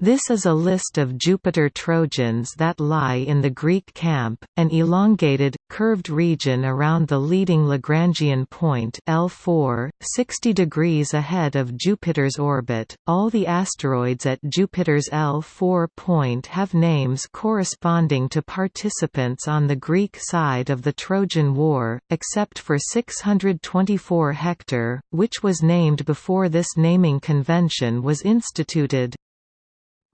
This is a list of Jupiter Trojans that lie in the Greek camp, an elongated, curved region around the leading Lagrangian point L4, 60 degrees ahead of Jupiter's orbit. All the asteroids at Jupiter's L4 point have names corresponding to participants on the Greek side of the Trojan War, except for 624 Hector, which was named before this naming convention was instituted.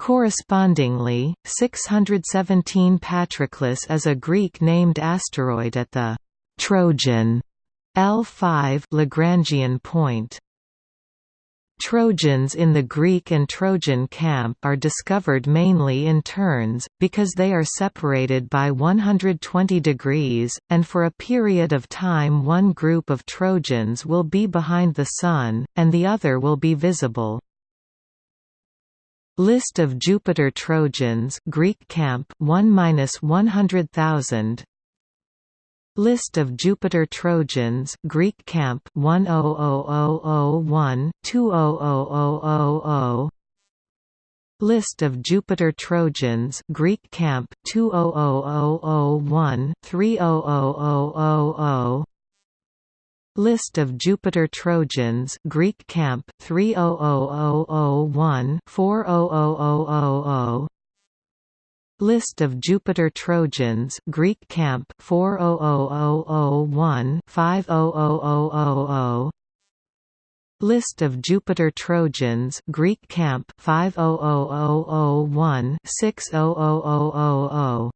Correspondingly, 617 Patroclus is a Greek-named asteroid at the Trojan L5 Lagrangian point. Trojans in the Greek and Trojan camp are discovered mainly in turns, because they are separated by 120 degrees, and for a period of time one group of Trojans will be behind the Sun, and the other will be visible. List of Jupiter Trojans Greek camp 1-100000 List of Jupiter Trojans Greek camp 100001 200000 List of Jupiter Trojans Greek camp 200001 300000 List of Jupiter Trojans Greek camp 300001 400000 List of Jupiter Trojans Greek camp 400001 500000 List of Jupiter Trojans Greek camp 500001 600000